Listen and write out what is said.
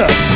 Yeah.